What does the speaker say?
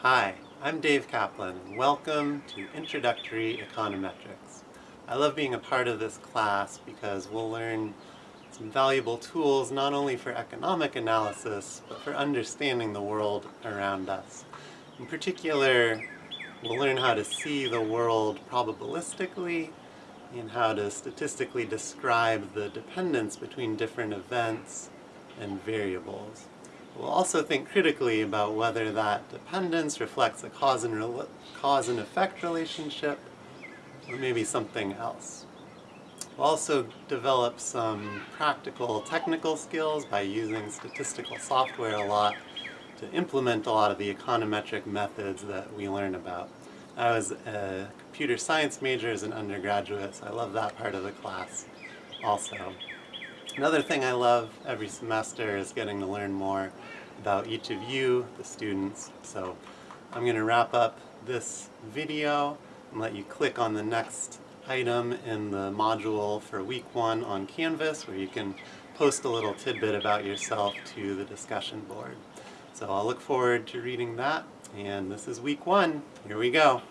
Hi, I'm Dave Kaplan welcome to Introductory Econometrics. I love being a part of this class because we'll learn some valuable tools not only for economic analysis but for understanding the world around us. In particular, we'll learn how to see the world probabilistically and how to statistically describe the dependence between different events and variables. We'll also think critically about whether that dependence reflects a cause and, cause and effect relationship or maybe something else. We'll also develop some practical technical skills by using statistical software a lot to implement a lot of the econometric methods that we learn about. I was a computer science major as an undergraduate, so I love that part of the class also. Another thing I love every semester is getting to learn more about each of you, the students. So I'm going to wrap up this video and let you click on the next item in the module for week one on Canvas where you can post a little tidbit about yourself to the discussion board. So I'll look forward to reading that and this is week one. Here we go.